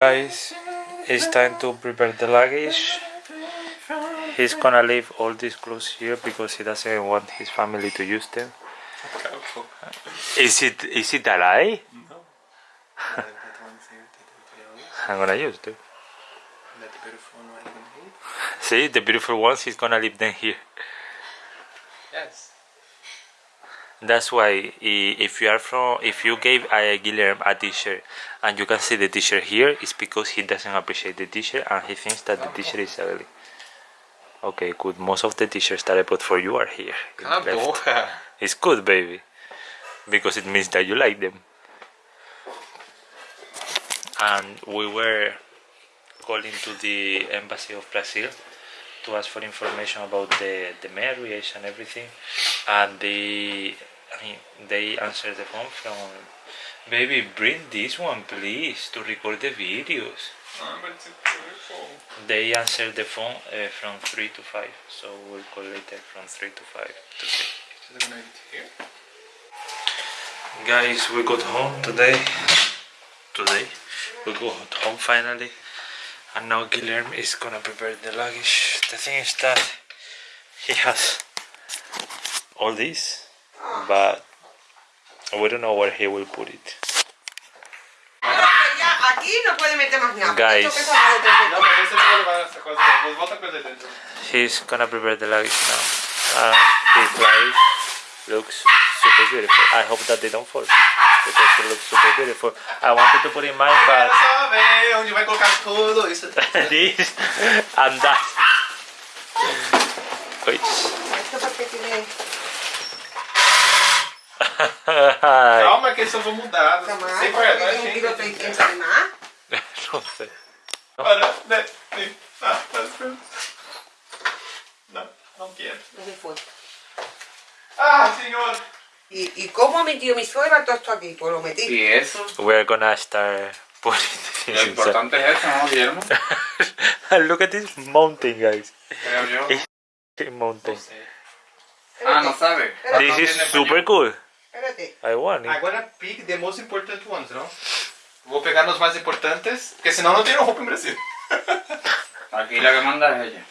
Guys, it's time to prepare the luggage. He's gonna leave all these clothes here because he doesn't want his family to use them. Is it is it a lie? No. I'm gonna use them. See, the beautiful ones, he's gonna leave them here. Yes. That's why if you are from, if you gave uh, Guillermo a t-shirt and you can see the t-shirt here, it's because he doesn't appreciate the t-shirt and he thinks that the t-shirt is ugly. Okay, good. Most of the t-shirts that I bought for you are here. in Cala a left. boca. It's good, baby, because it means that you like them. And we were calling to the embassy of Brazil to ask for information about the the marriage and everything, and they, I mean, they answered the phone from, baby, bring this one, please, to record the videos. They answered the phone uh, from three to five, so we'll call later from three to five to? Guys, we got home today. Today, we got home finally, and now Guilherme is gonna prepare the luggage. The thing is that he has all this, but we don't know where he will put it. Ya, aquí no puede meter más nada. Guys. Esto pesa más de tres Não, mas esse eu vou levar essa coisa. Vou botar coisa aí dentro. He's gonna prepare the luggage now. Uh, his luggage looks super beautiful. I hope that they don't fall Eu tô aquilo do super dele. Foi, I want to put in my butt. Eu só ver onde vai colocar tudo isso. This and that. Oi. Calma que eu vou mudar. Calma, eu tenho que treinar. Não sei. Olha, né? né tá, tá, tá. Não, não quero. Não, não quero. Ah, senhor! ¿Y, ¿Y cómo ha metido mi suegra todo esto aquí? Pues lo metí. Y eso, We're gonna start putting lo importante es eso, ¿no, Guillermo? Look at this mountain, guys. Creo yo. This mountain. Ah, no sabe. This is super cool. Espérate. I want it. Agora pick the most important ones? Vou pegar nos mais importantes, porque senão não tenho roupa em Brasil. Aquí la que manda es ella.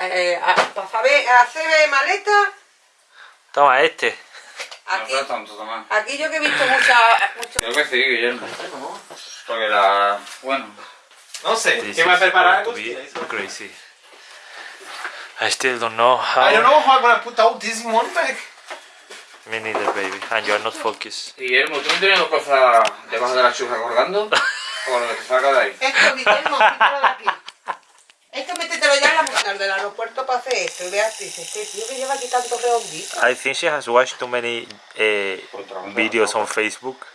Eh, para saber hacer maleta, Toma este. No aquí, aquí yo que he visto mucha, mucho... Creo que sí, Guillermo. Porque la... Bueno, Não sei. This Quem vai is preparar é going to be Agostinho. crazy. I still don't know how. I don't know how I'm gonna put all this in one bag. Me neither, baby. And you're not focused. Guillermo, ¿tú no tienes dos cosas debajo de la chuja colgando? ¿O lo que te saca de ahí? Esto, Guillermo, quítalo de aquí. Métetelo ya la del aeropuerto para hacer esto. Y Beatriz, este tío que lleva aquí tanto redondito. I think she has watched too many uh, videos on Facebook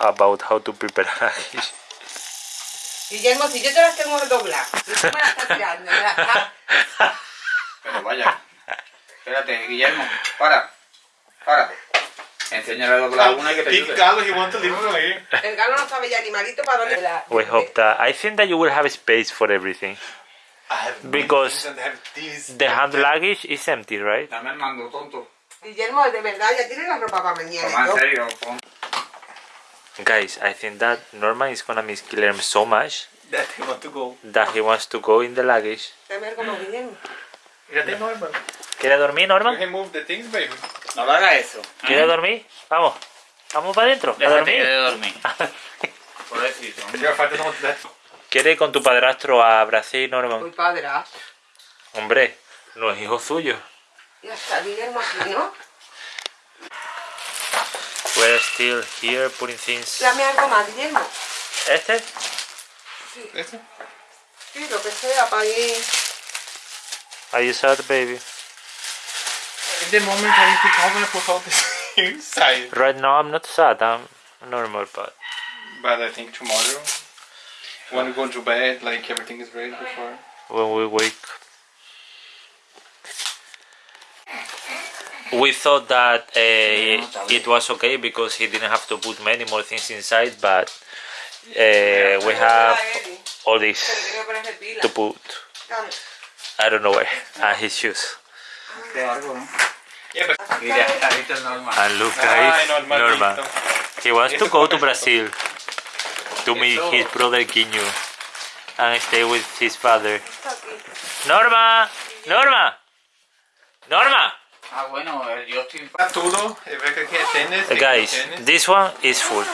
about how to prepare luggage. Guillermo, si yo te las tengo que doblar, y tú me las estás tirando, me las estás- Pero vaya. Espérate, Guillermo, para. Para. Enséñale a doblar una y que te ayude. Galo, he wants to leave it away. El galo no sabe ya animalito para dónde la... We hope that. I think that you will have space for everything. I have Because. The hand luggage is empty, right? Dame el mando, tonto. Guillermo, de verdad, ya tiene la ropa para mañana. Toma, y en todo. serio. pon. Guys, I think that Norman is gonna miss Guillermo so much That he want to go. that he wants to go in the luggage. Dame algo más, Guillermo. Já tem norma. ¿Quiere dormir, Norman? remove the things, baby. No le hagas eso. ¿Quiere dormir? Vamos. Vamos para adentro. A de dormir. want that. ¿Quiere ir con tu padrastro a Brasil, Muy Norman? padrastro. Hombre, no es hijo suyo. Ya está, Guillermo aquí, ¿no? We're still here putting things. Dame algo más, Guillermo. ¿Este? Esse? Sí, lo que sea, para ir... Are you sad, baby? In the moment I think how gonna put all this inside. Right now I'm not sad. I'm normal, but But I think tomorrow, when we go to bed, like everything is ready before. when we wake. We thought that uh, it was okay because he didn't have to put many more things inside, but uh, we have all Se le this tiene que poner pila. to put. I don't know where. And his shoes. De algo, ¿no? Yeah, but Mira, ahí está el normal. And look, Ah, guys, normal, He wants to go to Brazil. to meet Eso- his brother Kinyu and stay with his father. Norma, Norma, Norma. Ah, bueno, el Justin... Tá tudo, e ver o que que tienes. Uh, guys, this one is full.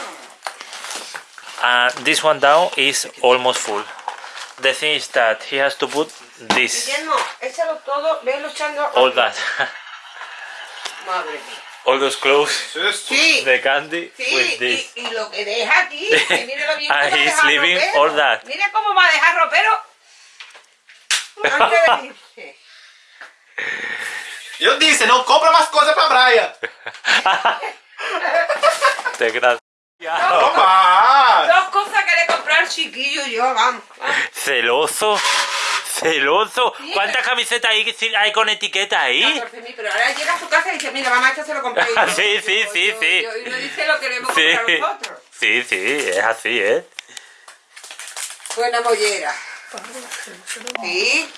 And this one down is almost full. The thing is that he has to put this, Guillermo, échalo todo, ve luchando. all that, Madre mía. All those clothes, Sí, the candy sí, with this. y, y lo que deja aquí, que mire lo bien que And he's dejar leaving ropero. all that. Mira cómo va a dejar ropero. Antes de. Eu disse, não compra mais coisa pra Braia. Desgracia. Opa! Dos cosas que le compré al chiquillo yo, vamos. vamos. Celoso, celoso. ¿Cuántas camisetas hay, hay con etiqueta ahí? 14.000, pero ahora llega a su casa y dice, mira, mamá, esto se lo compré yo. Sí, sí, Yo- sí, yo- sí. y no dice lo que le hemos Sí, comprado nosotros. sí, sí, es así, ¿eh? Buena mollera. Sí.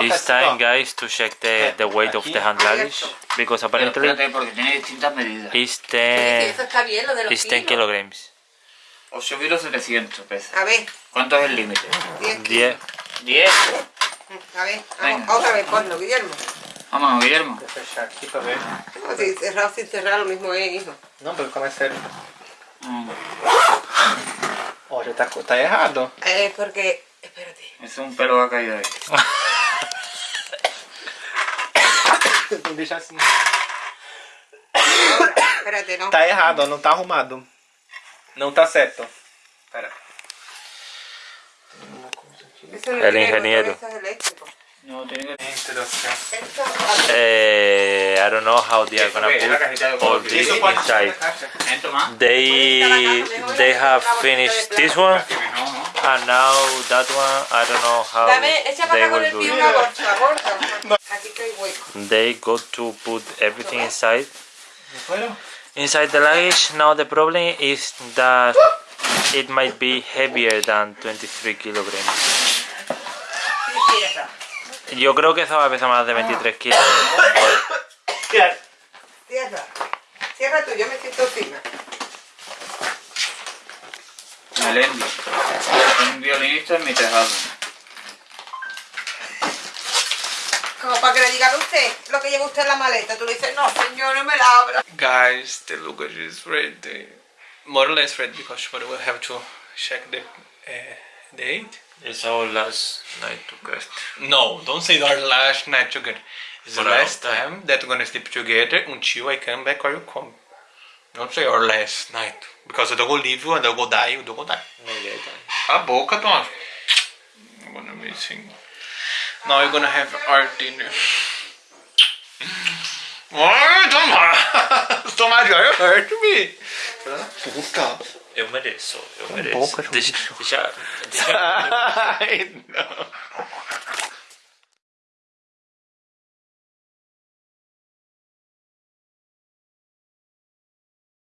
It's time, guys, to check the, the weight of the hand luggage because Pero apparently espérate, porque tiene distintas medidas. it's Sí, 10, eso está bien, lo de los it's 10 kilos. kilograms. Os subí los 700 pesos. A ver, ¿Cuánto es el límite? 10 10. 10. A ver, vamos, otra vez ponlo, Guillermo. Vamos, Guillermo. Vou fechar aqui pra ver. No, si cerrado sin cerrar lo mismo es, hijo. Não, porque como é sério. Mm, Ó, já tá, tá errado. Eh, porque, espérate. Es un pelo que ha caído ahí. Vou deixar assim. Espérate, no. Tá errado, ó, não tá arrumado. Não tá certo. Pera. El ingeniero. No, tiene que. Eh, I don't know how they are gonna put all this inside. They they have finished this one and now that one I don't know how they will do it. They got to put everything inside. Inside the luggage. Now the problem is that it might be heavier than 23 kilograms. Cierra. Yo creo que eso va a pesar más de 23 kilos. Cierra. Cierra tú, yo me siento encima. Melendi. Un violinista en mi tejado. Como para que le digan a usted lo que lleva usted en la maleta. Tú le dices, no, señor, no me la abra. Guys, the luggage is ready. More or less ready because tomorrow we'll have to check the uh, date. It's our last night to cast. No, don't say our last night together. It's the For a last time that we're gonna sleep together until I come back or you come. Don't say our last night. Because I don't go leave you and I'll go die, you don't go die. A ah, boca, Tom. I'm gonna be singing. Now we're gonna have our dinner. Ai, Tomás! Tomás, you hurt me! Puta! Eu mereço, eu boca, mereço. Deixa, deixa, deixa, Ai, não.